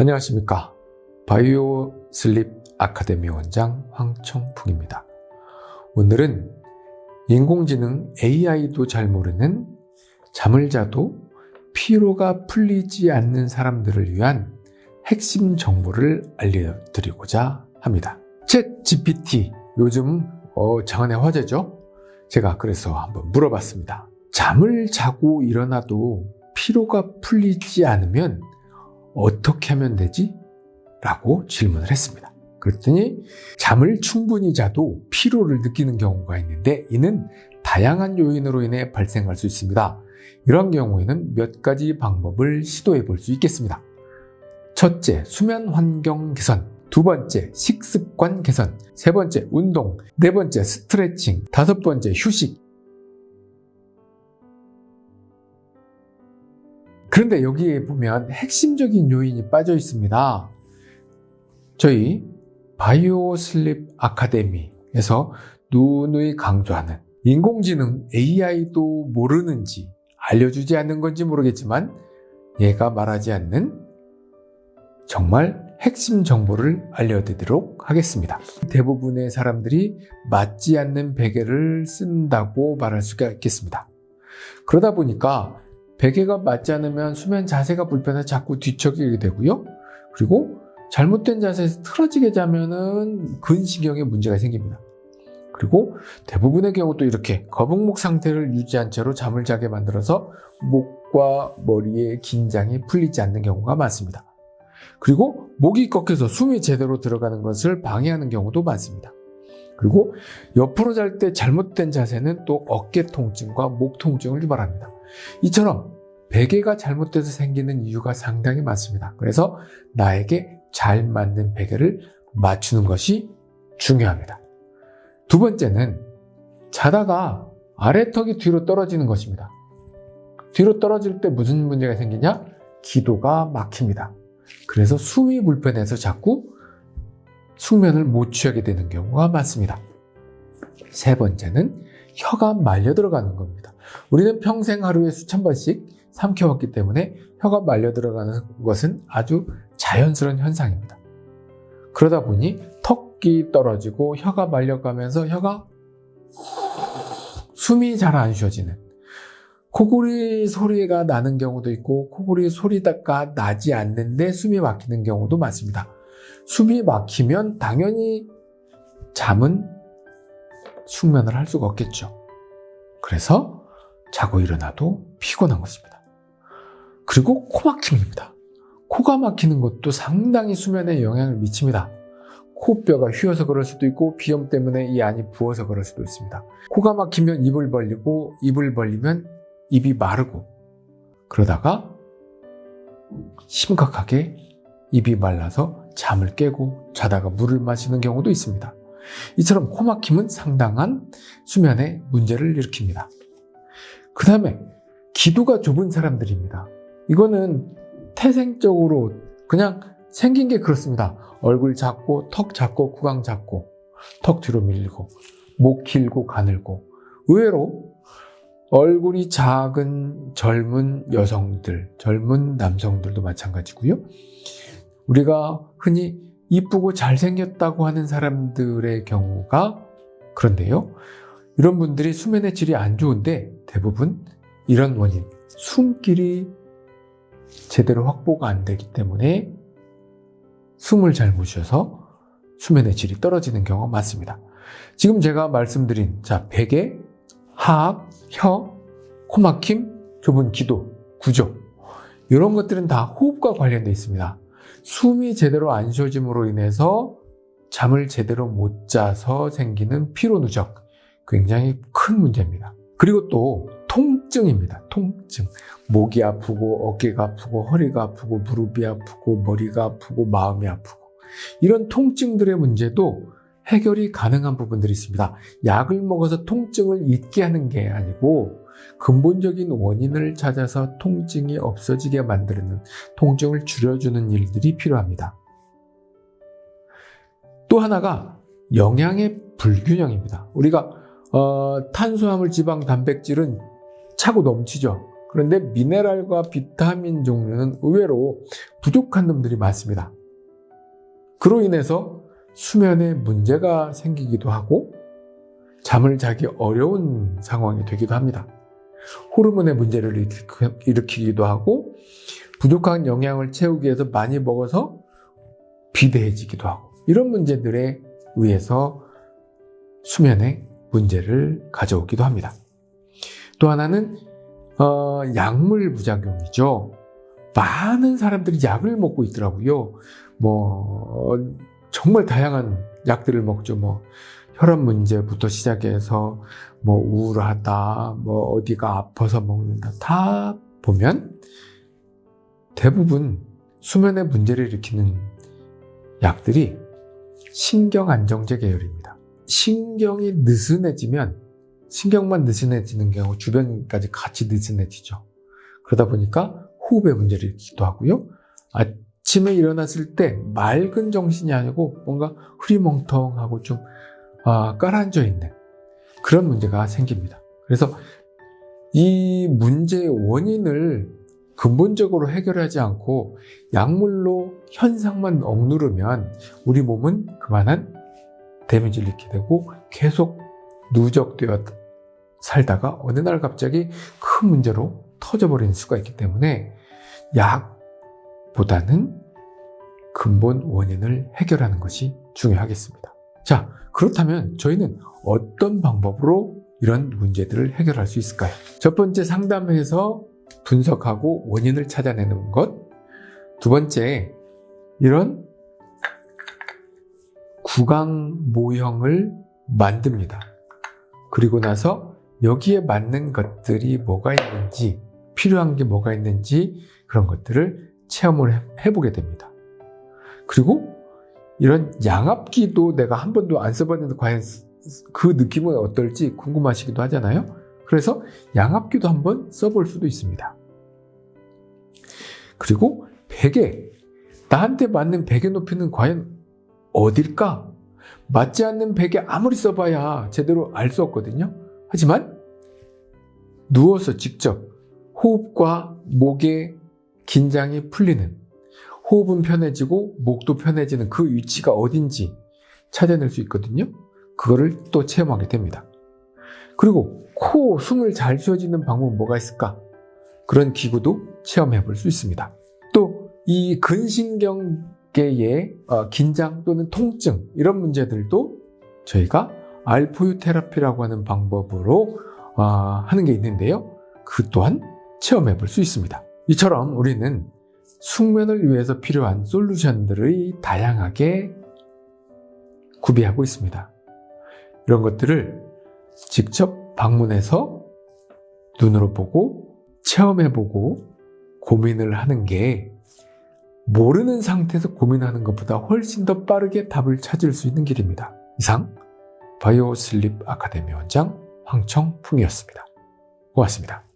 안녕하십니까. 바이오 슬립 아카데미 원장 황청풍입니다. 오늘은 인공지능 AI도 잘 모르는 잠을 자도 피로가 풀리지 않는 사람들을 위한 핵심 정보를 알려드리고자 합니다. 챗 GPT 요즘 어, 장안의 화제죠? 제가 그래서 한번 물어봤습니다. 잠을 자고 일어나도 피로가 풀리지 않으면 어떻게 하면 되지? 라고 질문을 했습니다. 그랬더니 잠을 충분히 자도 피로를 느끼는 경우가 있는데 이는 다양한 요인으로 인해 발생할 수 있습니다. 이런 경우에는 몇 가지 방법을 시도해 볼 수 있겠습니다. 첫째, 수면 환경 개선. 두 번째, 식습관 개선. 세 번째, 운동. 네 번째, 스트레칭. 다섯 번째, 휴식. 그런데 여기에 보면 핵심적인 요인이 빠져 있습니다. 저희 바이오 슬립 아카데미에서 누누이 강조하는 인공지능 AI도 모르는지 알려주지 않는 건지 모르겠지만 얘가 말하지 않는 정말 핵심 정보를 알려드리도록 하겠습니다. 대부분의 사람들이 맞지 않는 베개를 쓴다고 말할 수가 있겠습니다. 그러다 보니까 베개가 맞지 않으면 수면 자세가 불편해 자꾸 뒤척이게 되고요. 그리고 잘못된 자세에서 틀어지게 자면은 근시경에 문제가 생깁니다. 그리고 대부분의 경우도 이렇게 거북목 상태를 유지한 채로 잠을 자게 만들어서 목과 머리의 긴장이 풀리지 않는 경우가 많습니다. 그리고 목이 꺾여서 숨이 제대로 들어가는 것을 방해하는 경우도 많습니다. 그리고 옆으로 잘 때 잘못된 자세는 또 어깨 통증과 목 통증을 유발합니다. 이처럼 베개가 잘못돼서 생기는 이유가 상당히 많습니다. 그래서 나에게 잘 맞는 베개를 맞추는 것이 중요합니다. 두 번째는 자다가 아래턱이 뒤로 떨어지는 것입니다. 뒤로 떨어질 때 무슨 문제가 생기냐? 기도가 막힙니다. 그래서 숨이 불편해서 자꾸 숙면을 못 취하게 되는 경우가 많습니다. 세 번째는 혀가 말려 들어가는 겁니다. 우리는 평생 하루에 수천 번씩 삼켜왔기 때문에 혀가 말려 들어가는 것은 아주 자연스러운 현상입니다. 그러다 보니 턱이 떨어지고 혀가 말려가면서 혀가 숨이 잘 안 쉬어지는 코골이 소리가 나는 경우도 있고 코골이 소리가 나지 않는데 숨이 막히는 경우도 많습니다. 숨이 막히면 당연히 잠은 숙면을 할 수가 없겠죠. 그래서 자고 일어나도 피곤한 것입니다. 그리고 코 막힘입니다. 코가 막히는 것도 상당히 수면에 영향을 미칩니다. 코뼈가 휘어서 그럴 수도 있고 비염 때문에 이 안이 부어서 그럴 수도 있습니다. 코가 막히면 입을 벌리고 입을 벌리면 입이 마르고 그러다가 심각하게 입이 말라서 잠을 깨고 자다가 물을 마시는 경우도 있습니다. 이처럼 코막힘은 상당한 수면에 문제를 일으킵니다. 그 다음에 기도가 좁은 사람들입니다. 이거는 태생적으로 그냥 생긴 게 그렇습니다. 얼굴 작고 턱 작고 구강 작고 턱 뒤로 밀리고 목 길고 가늘고 의외로 얼굴이 작은 젊은 여성들, 젊은 남성들도 마찬가지고요. 우리가 흔히 이쁘고 잘생겼다고 하는 사람들의 경우가 그런데요. 이런 분들이 수면의 질이 안 좋은데 대부분 이런 원인, 숨길이 제대로 확보가 안 되기 때문에 숨을 잘못 쉬어서 수면의 질이 떨어지는 경우가 많습니다. 지금 제가 말씀드린 자 베개, 하악, 혀, 코막힘, 좁은 기도, 구조 이런 것들은 다 호흡과 관련되어 있습니다. 숨이 제대로 안 쉬어짐으로 인해서 잠을 제대로 못 자서 생기는 피로 누적 굉장히 큰 문제입니다. 그리고 또 통증입니다. 통증. 목이 아프고 어깨가 아프고 허리가 아프고 무릎이 아프고 머리가 아프고 마음이 아프고 이런 통증들의 문제도 해결이 가능한 부분들이 있습니다. 약을 먹어서 통증을 잊게 하는 게 아니고 근본적인 원인을 찾아서 통증이 없어지게 만드는 통증을 줄여주는 일들이 필요합니다. 또 하나가 영양의 불균형입니다. 우리가 어, 탄수화물, 지방, 단백질은 차고 넘치죠. 그런데 미네랄과 비타민 종류는 의외로 부족한 놈들이 많습니다. 그로 인해서 수면에 문제가 생기기도 하고 잠을 자기 어려운 상황이 되기도 합니다. 호르몬의 문제를 일으키기도 하고 부족한 영양을 채우기 위해서 많이 먹어서 비대해지기도 하고 이런 문제들에 의해서 수면에 문제를 가져오기도 합니다. 또 하나는 어, 약물 부작용이죠. 많은 사람들이 약을 먹고 있더라고요. 뭐 정말 다양한 약들을 먹죠. 뭐 혈압 문제부터 시작해서 뭐 우울하다, 뭐 어디가 아파서 먹는다 다 보면 대부분 수면에 문제를 일으키는 약들이 신경 안정제 계열입니다. 신경이 느슨해지면 신경만 느슨해지는 경우 주변까지 같이 느슨해지죠. 그러다 보니까 호흡에 문제를 일으키기도 하고요. 아침에 일어났을 때 맑은 정신이 아니고 뭔가 흐리멍텅하고 좀 아, 깔아앉아 있는 그런 문제가 생깁니다. 그래서 이 문제의 원인을 근본적으로 해결하지 않고 약물로 현상만 억누르면 우리 몸은 그만한 데미지를 입게 되고 계속 누적되어 살다가 어느 날 갑자기 큰 문제로 터져버리는 수가 있기 때문에 약보다는 근본 원인을 해결하는 것이 중요하겠습니다. 자, 그렇다면 저희는 어떤 방법으로 이런 문제들을 해결할 수 있을까요? 첫 번째 상담해서 분석하고 원인을 찾아내는 것. 두 번째, 이런 구강 모형을 만듭니다. 그리고 나서 여기에 맞는 것들이 뭐가 있는지, 필요한 게 뭐가 있는지 그런 것들을 체험을 해보게 됩니다. 그리고 이런 양압기도 내가 한 번도 안 써봤는데 과연 그 느낌은 어떨지 궁금하시기도 하잖아요. 그래서 양압기도 한번 써볼 수도 있습니다. 그리고 베개, 나한테 맞는 베개 높이는 과연 어딜까? 맞지 않는 베개 아무리 써봐야 제대로 알 수 없거든요. 하지만 누워서 직접 호흡과 목의 긴장이 풀리는 호흡은 편해지고 목도 편해지는 그 위치가 어딘지 찾아낼 수 있거든요. 그거를 또 체험하게 됩니다. 그리고 코, 숨을 잘 쉬어지는 방법은 뭐가 있을까? 그런 기구도 체험해 볼 수 있습니다. 또 이 근신경계의 어, 긴장 또는 통증 이런 문제들도 저희가 알포유 테라피라고 하는 방법으로 어, 하는 게 있는데요. 그 또한 체험해 볼 수 있습니다. 이처럼 우리는 숙면을 위해서 필요한 솔루션들을 다양하게 구비하고 있습니다. 이런 것들을 직접 방문해서 눈으로 보고 체험해보고 고민을 하는 게 모르는 상태에서 고민하는 것보다 훨씬 더 빠르게 답을 찾을 수 있는 길입니다. 이상 바이오 슬립 아카데미 원장 황청풍이었습니다. 고맙습니다.